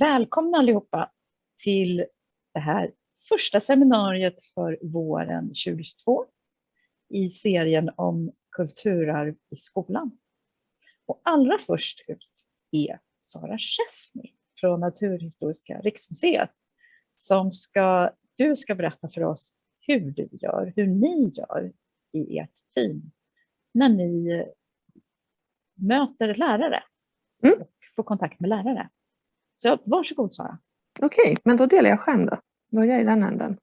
Välkomna allihopa till det här första seminariet för våren 2022 i serien om kulturarv i skolan. Och allra först ut är Sara Chesney från Naturhistoriska riksmuseet som ska, du ska berätta för oss hur du gör, hur ni gör i ert team när ni möter lärare mm. och får kontakt med lärare. Så varsågod Sara. Okej, men då delar jag skärm då. Börja i den änden.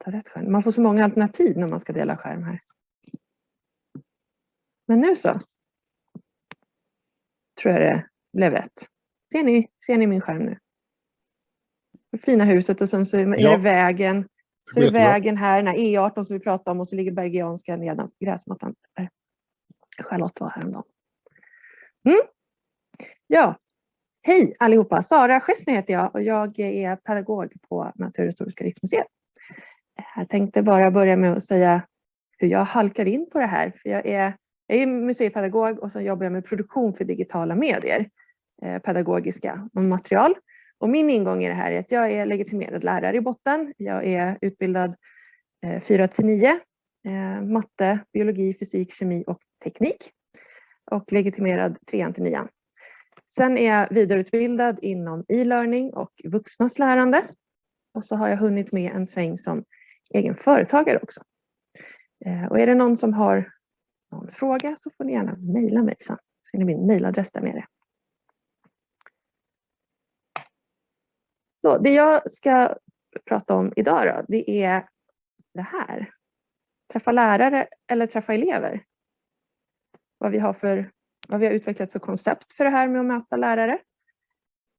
Ta rätt skärm. Man får så många alternativ när man ska dela skärm här. Men nu så. Tror jag det blev rätt. Ser ni, ser ni min skärm nu? Det fina huset och sen så är ja. det vägen. Så är det vägen här, den här E18 som vi pratade om och så ligger Bergianska nedan gräsmattan. Där. Charlotte var häromdagen. Mm. Ja, Hej allihopa! Sara Schessner heter jag och jag är pedagog på Naturhistoriska riksmuseet. Jag tänkte bara börja med att säga hur jag halkar in på det här. För jag, är, jag är museipedagog och så jobbar jag med produktion för digitala medier, pedagogiska pedagogiska material. Och min ingång i det här är att jag är legitimerad lärare i botten. Jag är utbildad eh, 4 till 9, eh, matte, biologi, fysik, kemi och teknik. Och legitimerad 3 till 9. Sen är jag vidareutbildad inom e-learning och vuxnas lärande. Och så har jag hunnit med en sväng som egen företagare också. Eh, och är det någon som har någon fråga så får ni gärna mejla mig sen. Ser ni min mejladress där nere. Så det jag ska prata om idag då, det är det här. Träffa lärare eller träffa elever. Vad vi har för vad vi har utvecklat för koncept för det här med att möta lärare.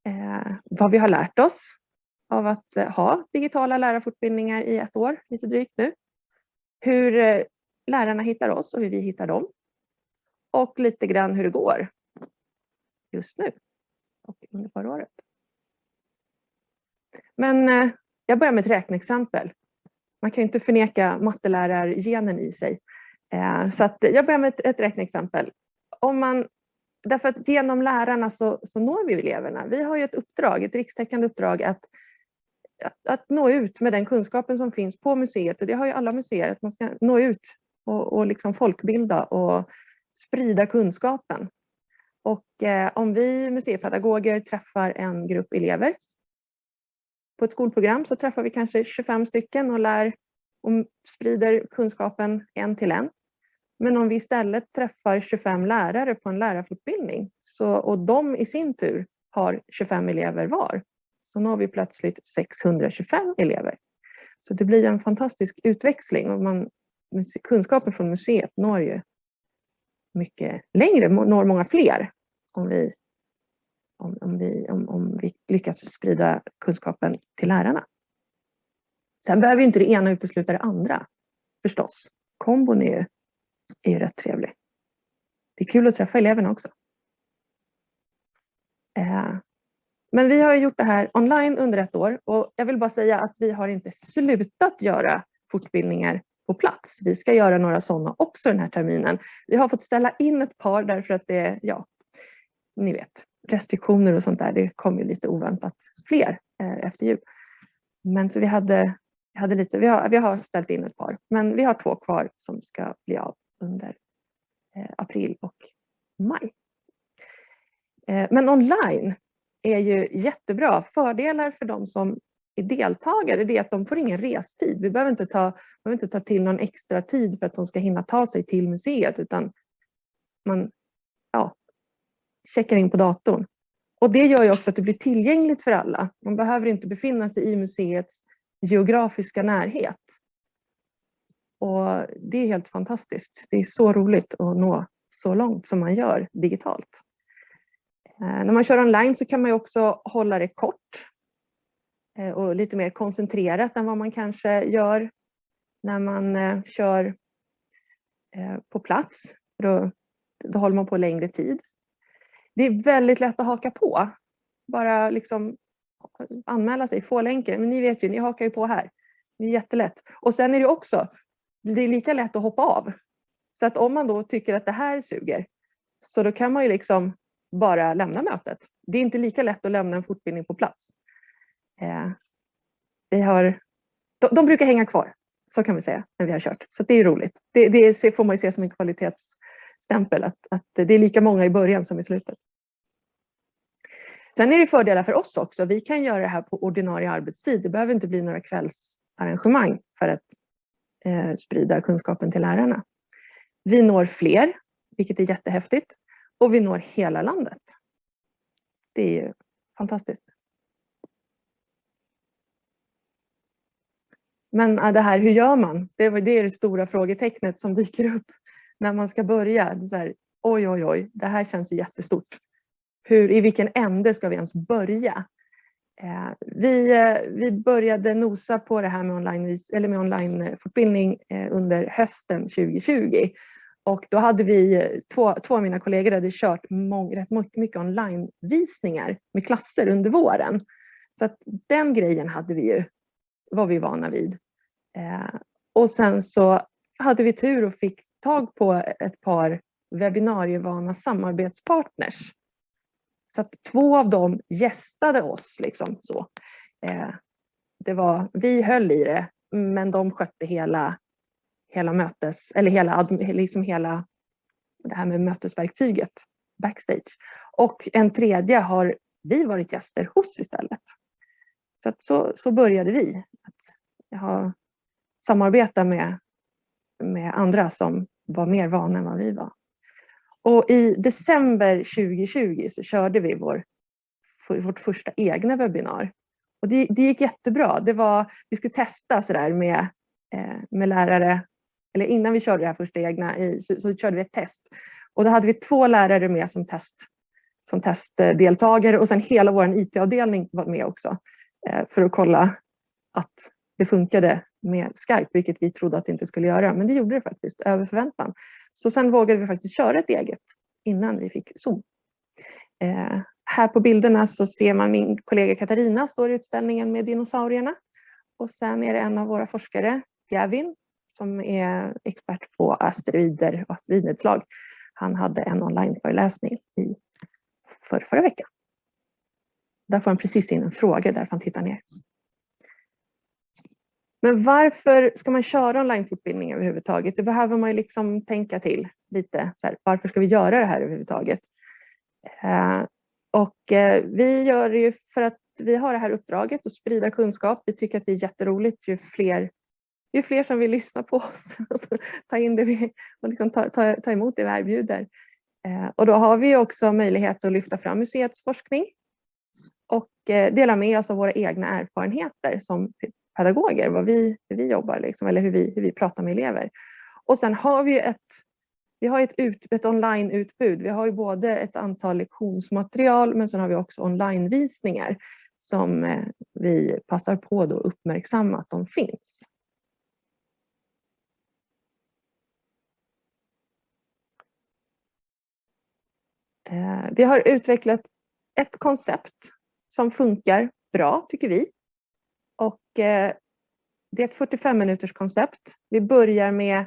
Eh, vad vi har lärt oss av att eh, ha digitala lärarfortbildningar i ett år, lite drygt nu. Hur eh, lärarna hittar oss och hur vi hittar dem. Och lite grann hur det går just nu och under förra året. Men eh, jag börjar med ett räkneexempel. Man kan ju inte förneka mattelärargenen i sig. Eh, så att jag börjar med ett, ett räkneexempel om man, därför att genom lärarna så, så når vi eleverna. Vi har ju ett uppdrag, ett rikstäckande uppdrag att, att, att, nå ut med den kunskapen som finns på museet och det har ju alla museer, att man ska nå ut och, och liksom folkbilda och sprida kunskapen. Och eh, om vi museipedagoger träffar en grupp elever på ett skolprogram så träffar vi kanske 25 stycken och lär och sprider kunskapen en till en. Men om vi istället träffar 25 lärare på en lärarfortbildning så, och de i sin tur har 25 elever var, så når vi plötsligt 625 elever. Så det blir en fantastisk utväxling och man, kunskapen från museet når ju mycket längre, når många fler om vi, om, om vi, om, om vi lyckas sprida kunskapen till lärarna. Sen behöver inte det ena utesluta det andra förstås. Kombon är ju är ju rätt trevlig. Det är kul att träffa eleverna också. Eh, men vi har gjort det här online under ett år och jag vill bara säga att vi har inte slutat göra fortbildningar på plats. Vi ska göra några sådana också den här terminen. Vi har fått ställa in ett par därför att det är, ja, ni vet, restriktioner och sånt där. Det kom ju lite oväntat fler eh, efter jul. Men så vi hade, hade lite, vi har, vi har ställt in ett par, men vi har två kvar som ska bli av under eh, april och maj. Eh, men online är ju jättebra. Fördelar för de som är deltagare det är att de får ingen restid. Vi behöver inte, ta, behöver inte ta till någon extra tid för att de ska hinna ta sig till museet utan man ja, checkar in på datorn. Och det gör ju också att det blir tillgängligt för alla. Man behöver inte befinna sig i museets geografiska närhet. Och det är helt fantastiskt. Det är så roligt att nå så långt som man gör digitalt. Eh, när man kör online så kan man också hålla det kort eh, och lite mer koncentrerat än vad man kanske gör när man eh, kör på plats. Då, då håller man på längre tid. Det är väldigt lätt att haka på. Bara liksom anmäla sig, få länken. Men ni vet ju, ni hakar ju på här. Det är jättelätt. Och sen är det också, det är lika lätt att hoppa av. Så att om man då tycker att det här suger, så då kan man ju liksom bara lämna mötet. Det är inte lika lätt att lämna en fortbildning på plats. Eh, vi har, de, de, brukar hänga kvar, så kan vi säga, när vi har kört. Så det är roligt. Det, det får man ju se som en kvalitetsstämpel, att, att det är lika många i början som i slutet. Sen är det fördelar för oss också. Vi kan göra det här på ordinarie arbetstid. Det behöver inte bli några kvällsarrangemang för att eh, sprida kunskapen till lärarna. Vi når fler, vilket är jättehäftigt. Och vi når hela landet. Det är ju fantastiskt. Men äh, det här, hur gör man? Det är det stora frågetecknet som dyker upp när man ska börja. Det är här, oj, oj, oj, det här känns jättestort. Hur, I vilken ände ska vi ens börja? Eh, vi, eh, vi började nosa på det här med online, eller med online eh, under hösten 2020 och då hade vi, två, två av mina kollegor hade kört mång, rätt mycket onlinevisningar med klasser under våren. Så att den grejen hade vi ju, var vi vana vid. Eh, och sen så hade vi tur och fick tag på ett par webbinarievana samarbetspartners. Så att två av dem gästade oss. Liksom så. Eh, det var, vi höll i det, men de skötte hela hela mötes, eller hela, liksom hela det här med mötesverktyget backstage. Och en tredje har vi varit gäster hos istället. Så, att så, så började vi. Att ha, samarbeta med, med andra som var mer vana än vad vi var. Och i december 2020 så körde vi vår, vårt första egna webbinar. Och det, det gick jättebra. Det var, vi skulle testa sådär med, eh, med lärare eller innan vi körde det här första egna så, så körde vi ett test. Och då hade vi två lärare med som, test, som testdeltagare och sen hela vår IT-avdelning var med också eh, för att kolla att det funkade med Skype, vilket vi trodde att det inte skulle göra. Men det gjorde det faktiskt, över förväntan. Så sen vågade vi faktiskt köra ett eget innan vi fick Zoom. Eh, här på bilderna så ser man min kollega Katarina står i utställningen med dinosaurierna. Och sen är det en av våra forskare, Gavin, som är expert på asteroider och asteroidnedslag. Han hade en onlineföreläsning i för, förra veckan. Där får han precis in en fråga därför han tittar ner. Men varför ska man köra onlinefortbildning överhuvudtaget? Det behöver man ju liksom tänka till lite. Så här, varför ska vi göra det här överhuvudtaget? Eh, och eh, vi gör det ju för att vi har det här uppdraget att sprida kunskap. Vi tycker att det är jätteroligt ju fler ju fler som vill lyssna på oss ta in det vi, och liksom ta, ta, ta emot det vi erbjuder. Eh, och då har vi också möjlighet att lyfta fram museets forskning och eh, dela med oss av våra egna erfarenheter som pedagoger, vad vi, hur vi jobbar liksom, eller hur vi, hur vi pratar med elever. Och sen har vi ett, vi har ett, ut, ett onlineutbud. Vi har ju både ett antal lektionsmaterial men sen har vi också onlinevisningar som eh, vi passar på att uppmärksamma att de finns. Eh, vi har utvecklat ett koncept som funkar bra tycker vi. Och eh, det är ett 45 minuters koncept. Vi börjar med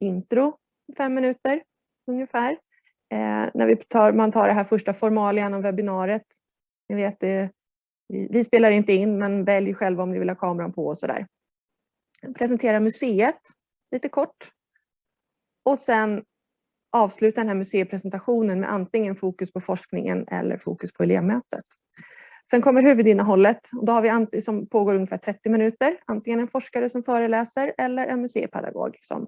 intro, fem minuter ungefär. Eh, när vi tar, man tar det här första formalian om webbinariet. Ni vet, det, vi, vi, spelar inte in men välj själva om ni vill ha kameran på och sådär. Presentera museet lite kort. Och sen avsluta den här museipresentationen med antingen fokus på forskningen eller fokus på elevmötet. Sen kommer huvudinnehållet och då har vi som pågår ungefär 30 minuter, antingen en forskare som föreläser eller en museipedagog som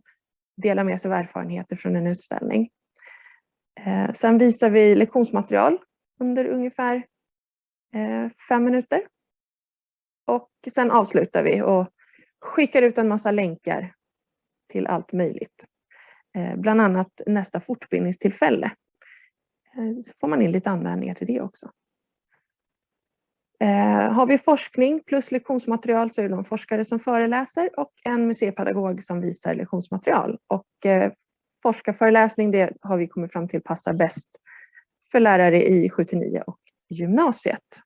delar med sig av erfarenheter från en utställning. Eh, sen visar vi lektionsmaterial under ungefär eh, fem minuter. Och sen avslutar vi och skickar ut en massa länkar till allt möjligt. Eh, bland annat nästa fortbildningstillfälle. Så får man in lite anmälningar till det också. Eh, har vi forskning plus lektionsmaterial så är det en forskare som föreläser och en museipedagog som visar lektionsmaterial. Och eh, forskarföreläsning det har vi kommit fram till passar bäst för lärare i 7-9 och gymnasiet.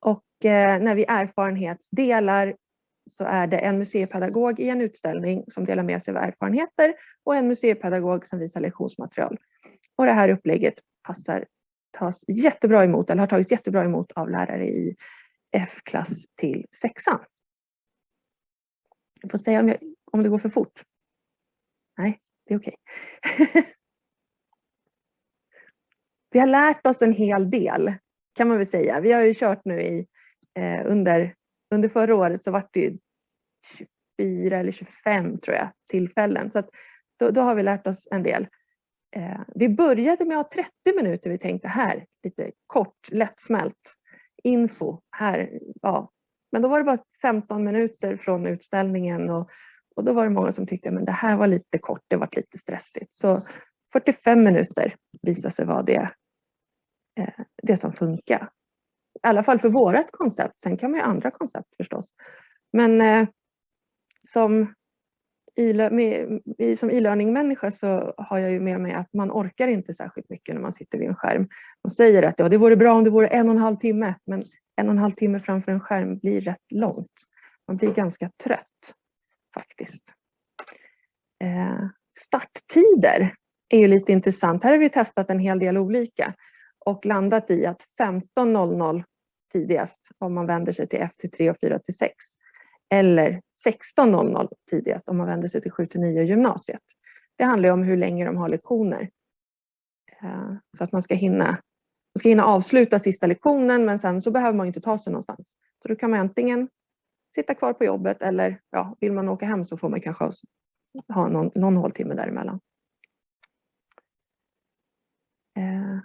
Och eh, när vi erfarenhetsdelar så är det en museipedagog i en utställning som delar med sig av erfarenheter och en museipedagog som visar lektionsmaterial. Och det här upplägget passar, tas jättebra emot eller har tagits jättebra emot av lärare i F-klass till sexan. Jag får säga om, jag, om det går för fort. Nej, det är okej. Okay. Vi har lärt oss en hel del kan man väl säga. Vi har ju kört nu i eh, under, under förra året så var det 24 eller 25 tror jag tillfällen. Så att då, då har vi lärt oss en del. Eh, vi började med att ha 30 minuter. Vi tänkte här lite kort, lättsmält info här. Ja. Men då var det bara 15 minuter från utställningen och, och då var det många som tyckte att det här var lite kort, det var lite stressigt. Så 45 minuter visade sig vara det, eh, det som funkar. I alla fall för vårat koncept. Sen kan man ju andra koncept förstås. Men eh, som som e-learning-människa så har jag ju med mig att man orkar inte särskilt mycket när man sitter vid en skärm. Man säger att ja, det vore bra om det vore en och en halv timme, men en och en halv timme framför en skärm blir rätt långt. Man blir ganska trött faktiskt. Eh, starttider är ju lite intressant. Här har vi testat en hel del olika och landat i att 15.00 tidigast om man vänder sig till F till 3 och 4 till 6 eller 16.00 tidigast om man vänder sig till 7 till 9 gymnasiet. Det handlar om hur länge de har lektioner. Eh, så att man ska hinna, man ska hinna avsluta sista lektionen men sen så behöver man inte ta sig någonstans. Så då kan man antingen sitta kvar på jobbet eller ja, vill man åka hem så får man kanske ha någon, någon håltimme däremellan. Eh,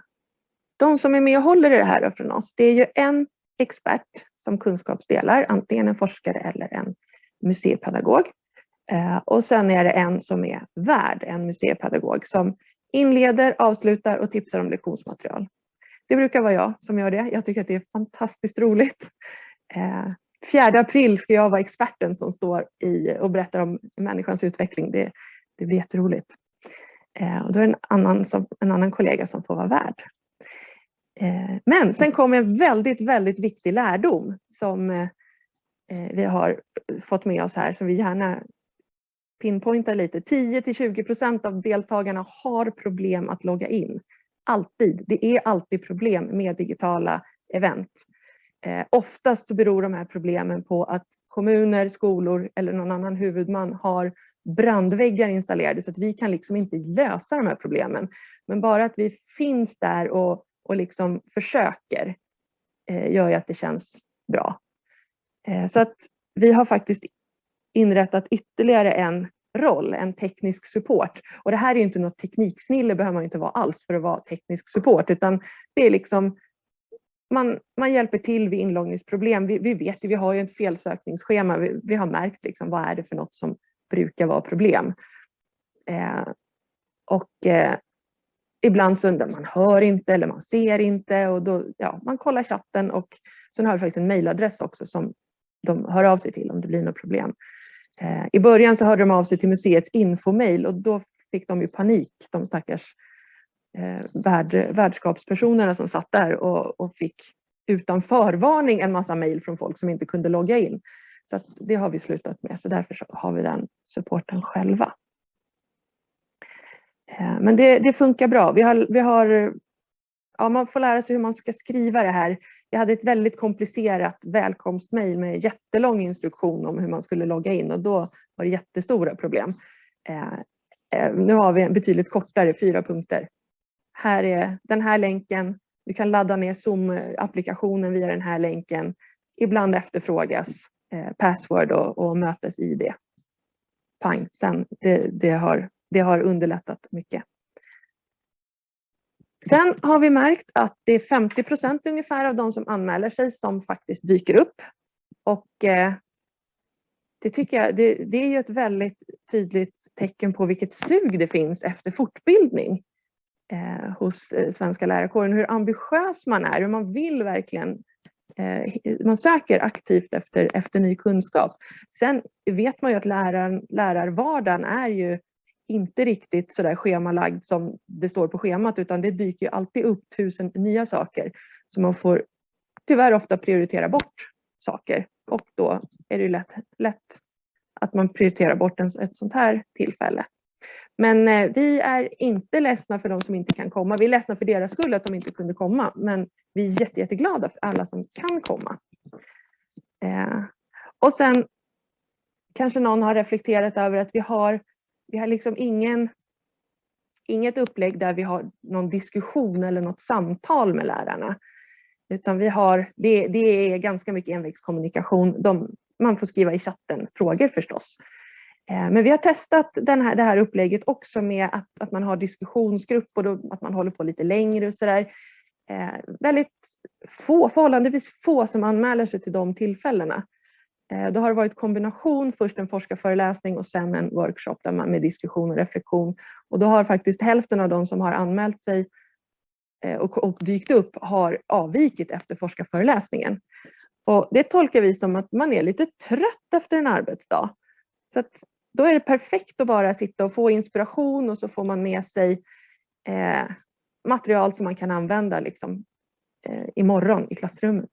de som är med och håller i det här från oss, det är ju en expert som kunskapsdelar, antingen en forskare eller en museipedagog. Eh, och sen är det en som är värd, en museipedagog som inleder, avslutar och tipsar om lektionsmaterial. Det brukar vara jag som gör det. Jag tycker att det är fantastiskt roligt. Eh, 4 april ska jag vara experten som står i och berättar om människans utveckling. Det, det blir jätteroligt. Eh, och då är det en annan, som, en annan kollega som får vara värd. Eh, men sen kommer en väldigt, väldigt viktig lärdom som eh, vi har fått med oss här som vi gärna pinpointar lite. 10 till 20 procent av deltagarna har problem att logga in. Alltid. Det är alltid problem med digitala event. Eh, oftast beror de här problemen på att kommuner, skolor eller någon annan huvudman har brandväggar installerade så att vi kan liksom inte lösa de här problemen. Men bara att vi finns där och och liksom försöker eh, gör ju att det känns bra. Eh, så att vi har faktiskt inrättat ytterligare en roll, en teknisk support. Och det här är inte något tekniksnille, behöver man inte vara alls för att vara teknisk support, utan det är liksom man, man hjälper till vid inloggningsproblem. Vi, vi vet ju, vi har ju ett felsökningsschema. Vi, vi, har märkt liksom, vad är det för något som brukar vara problem. Eh, och eh, ibland så undrar man hör inte eller man ser inte och då, ja, man kollar chatten och sen har vi faktiskt en mejladress också som de hör av sig till om det blir något problem. Eh, I början så hörde de av sig till museets infomail och då fick de ju panik, de stackars eh, värd, värdskapspersonerna som satt där och, och fick utan förvarning en massa mejl från folk som inte kunde logga in. Så det har vi slutat med, så därför har vi den supporten själva. Eh, men det, det, funkar bra. Vi har, vi har, ja, man får lära sig hur man ska skriva det här. Jag hade ett väldigt komplicerat välkomstmejl med jättelång instruktion om hur man skulle logga in och då var det jättestora problem. Eh, eh, nu har vi en betydligt kortare, fyra punkter. Här är den här länken. Du kan ladda ner Zoom-applikationen via den här länken. Ibland efterfrågas eh, password och, och mötes-id. Pang, sen det, det har det har underlättat mycket. Sen har vi märkt att det är 50 procent ungefär av de som anmäler sig som faktiskt dyker upp. Och eh, det tycker jag, det, det är ju ett väldigt tydligt tecken på vilket sug det finns efter fortbildning eh, hos eh, svenska lärarkåren. Hur ambitiös man är, hur man vill verkligen eh, man söker aktivt efter, efter ny kunskap. Sen vet man ju att läraren, lärarvardagen är ju inte riktigt så där schemalagd som det står på schemat utan det dyker ju alltid upp tusen nya saker. Så man får tyvärr ofta prioritera bort saker och då är det lätt, lätt att man prioriterar bort en, ett sånt här tillfälle. Men eh, vi är inte ledsna för de som inte kan komma. Vi är ledsna för deras skull att de inte kunde komma, men vi är jätte, jätteglada för alla som kan komma. Eh, och sen kanske någon har reflekterat över att vi har, vi har liksom ingen, inget upplägg där vi har någon diskussion eller något samtal med lärarna. Utan vi har, det, det är ganska mycket envägskommunikation. De, man får skriva i chatten frågor förstås. Eh, men vi har testat den här, det här upplägget också med att, att man har diskussionsgrupp och då, att man håller på lite längre och sådär. Eh, väldigt få, förhållandevis få som anmäler sig till de tillfällena. Eh, då har det varit kombination, först en forskarföreläsning och sen en workshop där man med diskussion och reflektion. Och då har faktiskt hälften av de som har anmält sig eh, och, och dykt upp har avvikit efter forskarföreläsningen. Och det tolkar vi som att man är lite trött efter en arbetsdag. Så att då är det perfekt att bara sitta och få inspiration och så får man med sig eh, material som man kan använda liksom, eh, imorgon i klassrummet.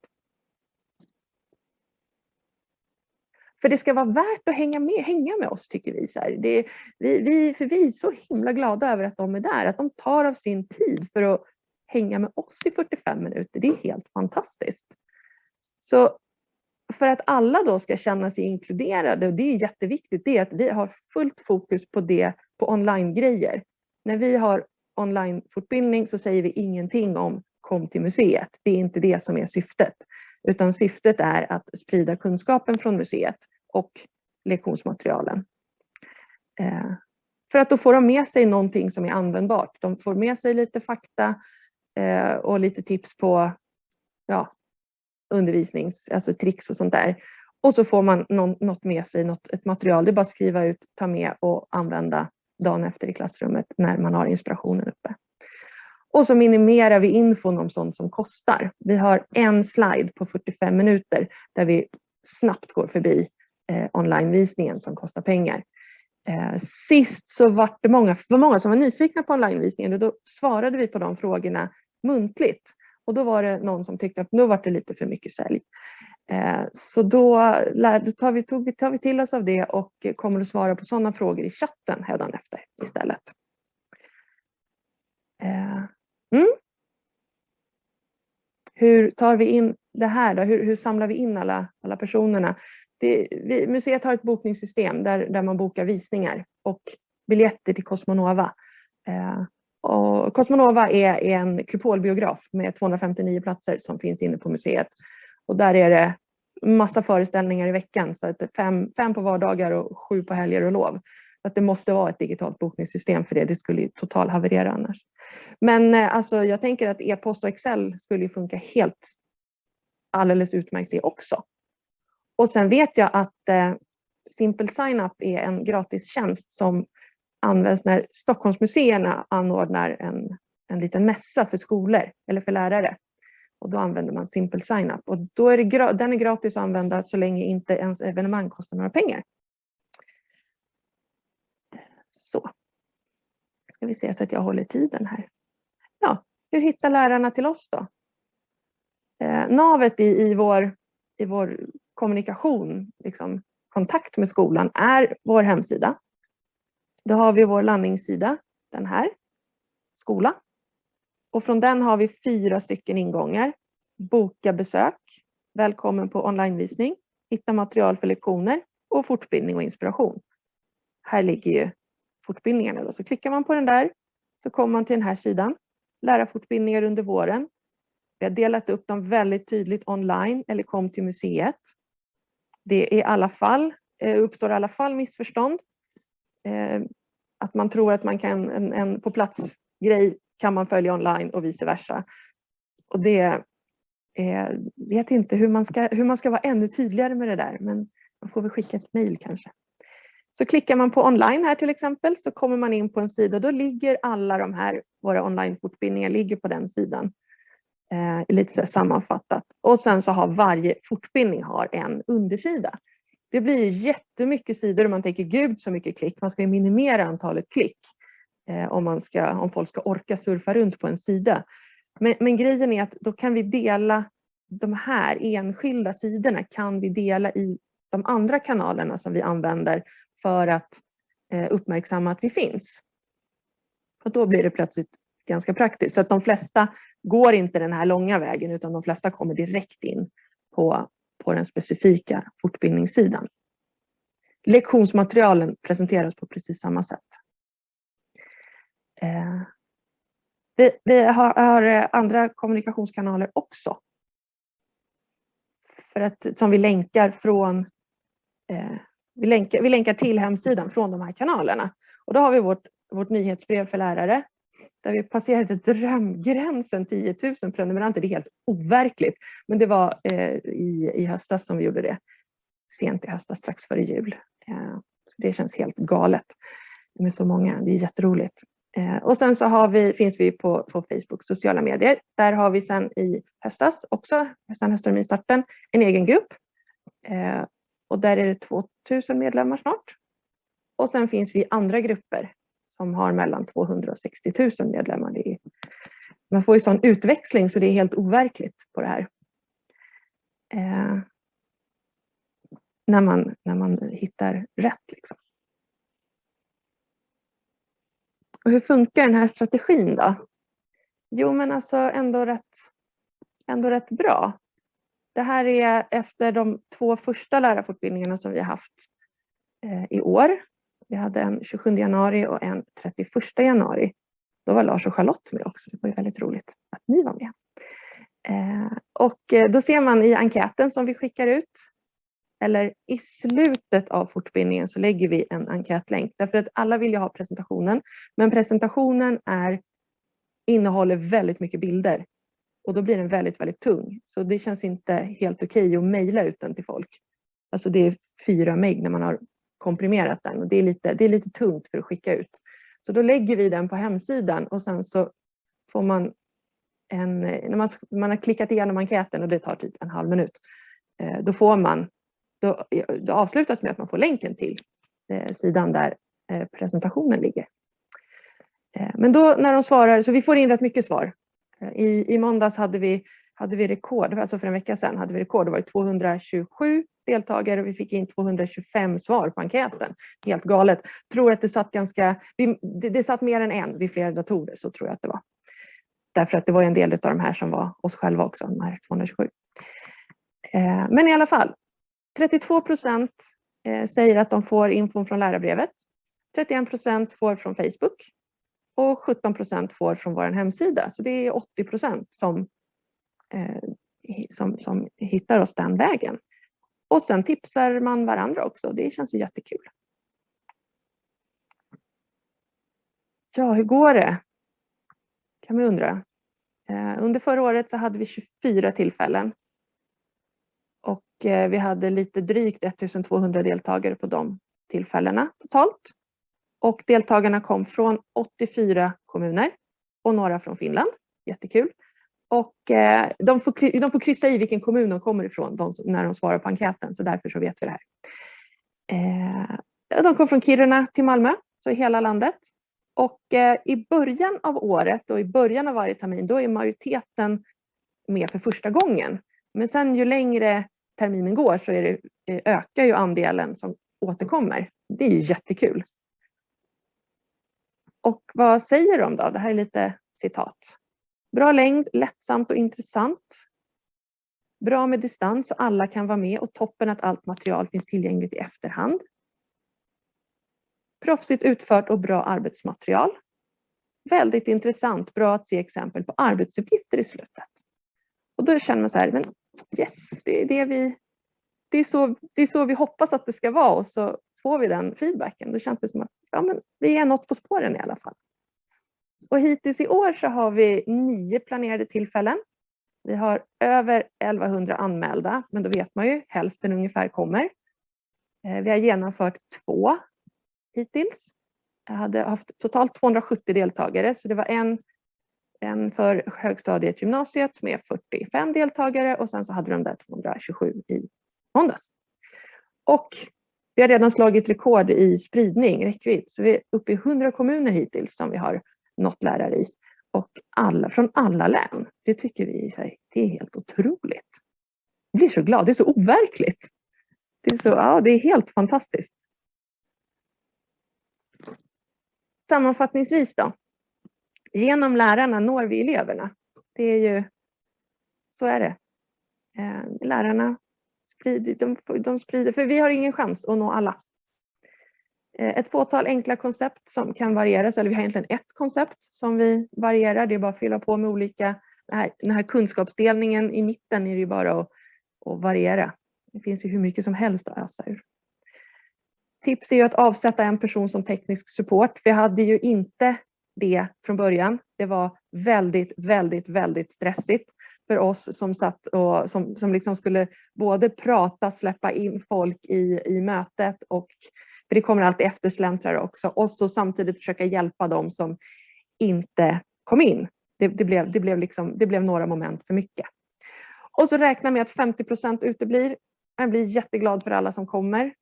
För det ska vara värt att hänga med, hänga med oss tycker vi. Så det, vi, vi. För vi är så himla glada över att de är där, att de tar av sin tid för att hänga med oss i 45 minuter. Det är helt fantastiskt. Så för att alla då ska känna sig inkluderade, och det är jätteviktigt, det är att vi har fullt fokus på det, på online-grejer. När vi har online-fortbildning så säger vi ingenting om kom till museet. Det är inte det som är syftet, utan syftet är att sprida kunskapen från museet och lektionsmaterialen. Eh, för att då får de med sig någonting som är användbart. De får med sig lite fakta eh, och lite tips på ja, undervisnings, alltså tricks och sånt där. Och så får man någon, något med sig, något, ett material. Det är bara att skriva ut, ta med och använda dagen efter i klassrummet när man har inspirationen uppe. Och så minimerar vi infon om sånt som kostar. Vi har en slide på 45 minuter där vi snabbt går förbi eh, onlinevisningen som kostar pengar. Eh, sist så var det många, var många som var nyfikna på onlinevisningen och då svarade vi på de frågorna muntligt. Och då var det någon som tyckte att nu var det lite för mycket sälj. Eh, så då tar vi, tog tar vi till oss av det och kommer att svara på sådana frågor i chatten efter istället. Eh, mm. Hur tar vi in det här då? Hur, hur samlar vi in alla, alla personerna? Det, vi, museet har ett bokningssystem där, där man bokar visningar och biljetter till Cosmonova. Eh, och Cosmonova är, är en kupolbiograf med 259 platser som finns inne på museet. Och där är det massa föreställningar i veckan, så att fem, fem på vardagar och sju på helger och lov. Så att det måste vara ett digitalt bokningssystem för det, det skulle total haverera annars. Men eh, alltså, jag tänker att e-post och Excel skulle funka helt alldeles utmärkt det också. Och sen vet jag att eh, Simple Sign-up är en gratistjänst som används när Stockholmsmuseerna anordnar en, en liten mässa för skolor eller för lärare. Och då använder man Simple Sign-up och då är det, den är gratis att använda så länge inte ens evenemang kostar några pengar. Så. Ska vi se så att jag håller tiden här. Ja, hur hittar lärarna till oss då? Eh, navet i, i, vår, i vår kommunikation, liksom, kontakt med skolan är vår hemsida då har vi vår landningssida, den här, skola. Och från den har vi fyra stycken ingångar. Boka besök, välkommen på onlinevisning, hitta material för lektioner och fortbildning och inspiration. Här ligger ju fortbildningarna. Då. Så klickar man på den där så kommer man till den här sidan. Lärarfortbildningar under våren. Vi har delat upp dem väldigt tydligt online eller kom till museet. Det i alla fall, eh, uppstår i alla fall missförstånd eh, att man tror att man kan en, en på plats grej kan man följa online och vice versa. Och det eh, vet inte hur man, ska, hur man ska vara ännu tydligare med det där, men man får väl skicka ett mejl kanske. Så klickar man på online här till exempel så kommer man in på en sida och då ligger alla de här, våra onlinefortbildningar ligger på den sidan. Eh, lite så sammanfattat. Och sen så har varje fortbildning har en undersida. Det blir jättemycket sidor och man tänker gud så mycket klick. Man ska ju minimera antalet klick eh, om, man ska, om folk ska orka surfa runt på en sida. Men, men grejen är att då kan vi dela de här enskilda sidorna kan vi dela i de andra kanalerna som vi använder för att eh, uppmärksamma att vi finns. Och då blir det plötsligt ganska praktiskt. Så att de flesta går inte den här långa vägen utan de flesta kommer direkt in på, på den specifika fortbildningssidan. Lektionsmaterialen presenteras på precis samma sätt. Eh, vi, vi har, har, eh, andra kommunikationskanaler också. För att, som vi länkar från eh, vi, länkar, vi länkar till hemsidan från de här kanalerna. Och då har vi vårt, vårt nyhetsbrev för lärare där vi passerade drömgränsen 10 000 prenumeranter. Det är helt overkligt. Men det var eh, i, i höstas som vi gjorde det. Sent i höstas, strax före jul. Eh, så det känns helt galet med så många. Det är jätteroligt. Eh, och sen så har vi, finns vi på, på Facebook, sociala medier. Där har vi sen i höstas också, sen höstterminstarten, en egen grupp. Eh, och där är det 2000 medlemmar snart. Och sen finns vi i andra grupper som har mellan 200 och 60 000 medlemmar. Det är, man får ju sån utväxling så det är helt overkligt på det här. Eh, när, man, när man hittar rätt. Liksom. Och hur funkar den här strategin då? Jo, men alltså ändå rätt, ändå rätt bra. Det här är efter de två första lärarfortbildningarna som vi har haft eh, i år. Vi hade en 27 januari och en 31 januari. Då var Lars och Charlotte med också. Det var ju väldigt roligt att ni var med. Eh, och eh, då ser man i enkäten som vi skickar ut eller i slutet av fortbildningen så lägger vi en enkätlänk därför att alla vill ju ha presentationen. Men presentationen är, innehåller väldigt mycket bilder och då blir den väldigt, väldigt tung. Så det känns inte helt okej okay att mejla ut den till folk. Alltså det är fyra meg när man har komprimerat den och det är, lite, det är lite tungt för att skicka ut. Så då lägger vi den på hemsidan och sen så får man en, när man, man har klickat igenom enkäten och det tar typ en halv minut, eh, då får man då, då avslutas med att man får länken till eh, sidan där eh, presentationen ligger. Men då när de svarar, så vi får in rätt mycket svar. I, i måndags hade vi, hade vi rekord, alltså för en vecka sedan hade vi rekord, det var 227 deltagare och vi fick in 225 svar på enkäten. Helt galet. Tror att det satt ganska, det, det satt mer än en vid flera datorer, så tror jag att det var. Därför att det var en del av de här som var oss själva också, de här 227. Eh, men i alla fall, 32 procent eh, säger att de får infon från lärarbrevet. 31 procent får från Facebook och 17 procent får från vår hemsida. Så det är 80 procent som, Eh, som, som hittar oss den vägen. Och sen tipsar man varandra också. Det känns ju jättekul. Ja, hur går det? Kan man undra. Eh, under förra året så hade vi 24 tillfällen och eh, vi hade lite drygt 1200 deltagare på de tillfällena totalt. Och deltagarna kom från 84 kommuner och några från Finland. Jättekul. Och eh, de får, de får kryssa i vilken kommun de kommer ifrån de, när de svarar på enkäten, så därför så vet vi det här. Eh, de kom från Kiruna till Malmö, så hela landet. Och eh, i början av året och i början av varje termin, då är majoriteten med för första gången. Men sen ju längre terminen går så är det, ökar ju andelen som återkommer. Det är ju jättekul. Och vad säger de då? Det här är lite citat. Bra längd, lättsamt och intressant. Bra med distans så alla kan vara med och toppen att allt material finns tillgängligt i efterhand. Proffsigt utfört och bra arbetsmaterial. Väldigt intressant, bra att se exempel på arbetsuppgifter i slutet. Och då känner man så här, men yes, det är, det vi, det är, så, det är så vi hoppas att det ska vara och så får vi den feedbacken. Då känns det som att ja, men vi är något på spåren i alla fall. Och hittills i år så har vi nio planerade tillfällen. Vi har över 1100 anmälda, men då vet man ju hälften ungefär kommer. Eh, vi har genomfört två hittills. Jag hade haft totalt 270 deltagare, så det var en en för högstadiet gymnasiet med 45 deltagare och sen så hade de där 227 i måndags. Och vi har redan slagit rekord i spridning, räckvidd, så vi är uppe i 100 kommuner hittills som vi har något lärare i. Och alla, från alla län. Det tycker vi det är helt otroligt. Jag blir så glad, det är så overkligt. Det är, så, ja, det är helt fantastiskt. Sammanfattningsvis då, genom lärarna når vi eleverna. Det är ju, så är det. Eh, lärarna sprider, de, de sprider, för vi har ingen chans att nå alla. Eh, ett fåtal enkla koncept som kan varieras, eller vi har egentligen ett koncept som vi varierar. Det är bara att fylla på med olika, den här, den här kunskapsdelningen i mitten är det bara att, att variera. Det finns ju hur mycket som helst att ösa ur. Tips är ju att avsätta en person som teknisk support. Vi hade ju inte det från början. Det var väldigt, väldigt, väldigt stressigt för oss som satt och som, som liksom skulle både prata, släppa in folk i, i mötet och för det kommer alltid eftersläntrare också och så samtidigt försöka hjälpa dem som inte kom in. Det, det, blev, det, blev liksom, det blev några moment för mycket. Och så räkna med att 50 procent uteblir. Jag blir jätteglad för alla som kommer.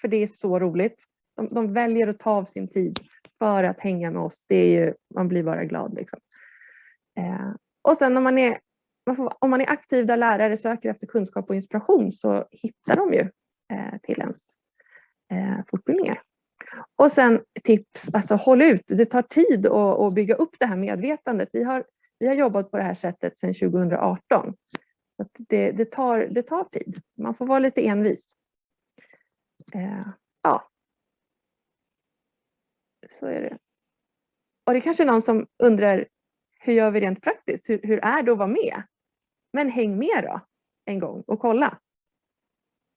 För det är så roligt. De, de, väljer att ta av sin tid för att hänga med oss. Det är ju, man blir bara glad. Liksom. Eh, och sen om man, är, om man är aktiv där lärare söker efter kunskap och inspiration så hittar de ju eh, till ens eh, fortbildningar. Och sen tips, alltså håll ut. Det tar tid att, att bygga upp det här medvetandet. Vi har, vi har jobbat på det här sättet sedan 2018. Så det, det, tar, det tar tid. Man får vara lite envis. Eh, ja. Så är det. Och det är kanske är någon som undrar hur gör vi rent praktiskt? Hur, hur är det att vara med? Men häng med då en gång och kolla.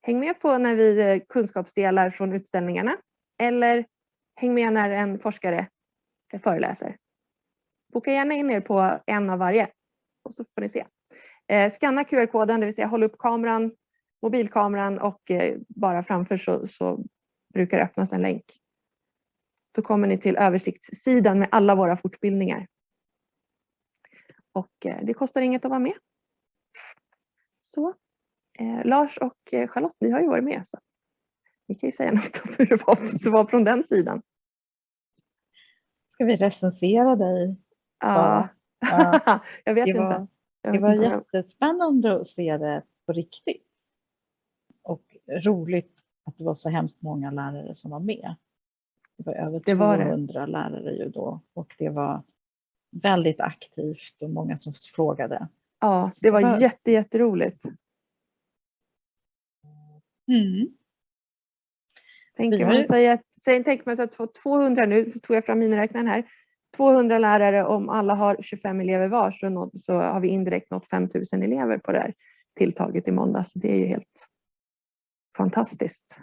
Häng med på när vi eh, kunskapsdelar från utställningarna eller häng med när en forskare föreläser. Boka gärna in er på en av varje och så får ni se. Eh, skanna QR-koden, det vill säga håll upp kameran, mobilkameran och eh, bara framför så, så brukar det öppnas en länk. Då kommer ni till översiktssidan med alla våra fortbildningar. Och det kostar inget att vara med. Så. Eh, Lars och eh, Charlotte, ni har ju varit med så ni kan ju säga något om hur det var, det var från den sidan. Ska vi recensera dig? Ja, ja. jag vet det inte. Var, jag det var inte. jättespännande att se det på riktigt. Och roligt att det var så hemskt många lärare som var med. Det var över Det var det. 200 lärare ju då och det var väldigt aktivt och många som frågade. Ja, det var var- jätte, jätteroligt. Mm. Tänker man sig att, säg, tänk man sig att få 200, nu tog jag fram miniräknaren här, 200 lärare om alla har 25 elever var så, nått, så har vi indirekt nått 5000 elever på det här tilltaget i måndags. Det är ju helt fantastiskt